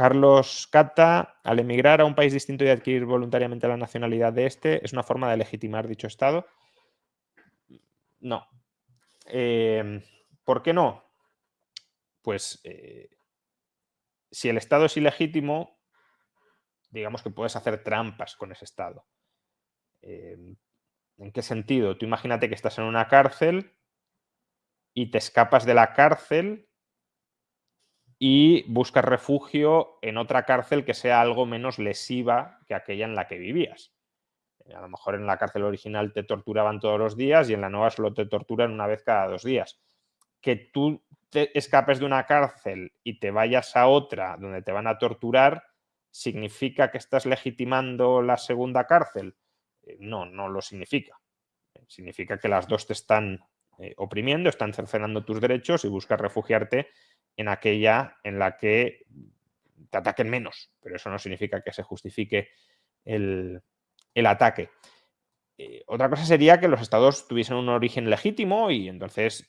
Carlos Cata, al emigrar a un país distinto y adquirir voluntariamente la nacionalidad de este, ¿es una forma de legitimar dicho Estado? No. Em, ¿Por qué no? Pues eh, si el Estado es ilegítimo, digamos que puedes hacer trampas con ese Estado. Em, ¿En qué sentido? Tú imagínate que estás en una cárcel y te escapas de la cárcel y buscas refugio en otra cárcel que sea algo menos lesiva que aquella en la que vivías. Eh, a lo mejor en la cárcel original te torturaban todos los días y en la nueva solo te torturan una vez cada dos días. Que tú te escapes de una cárcel y te vayas a otra donde te van a torturar, ¿significa que estás legitimando la segunda cárcel? Eh, no, no lo significa. Significa que las dos te están eh, oprimiendo, están cercenando tus derechos y buscas refugiarte en aquella en la que te ataquen menos, pero eso no significa que se justifique el, ataque. Eh, otra cosa sería que los estados tuviesen un origen legítimo y entonces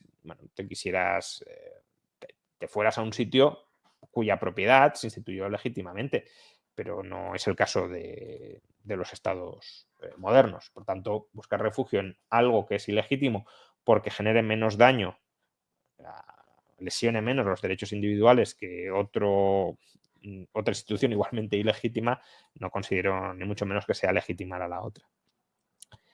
te quisieras, eh, te, fueras a un sitio cuya propiedad se instituyó legítimamente, pero no es el caso de, los estados eh, modernos. Por tanto, buscar refugio en algo que es ilegítimo porque genere menos daño lesione menos los derechos individuales que otro, mm, otra institución igualmente ilegítima, no considero ni mucho menos que sea legitimar a la otra.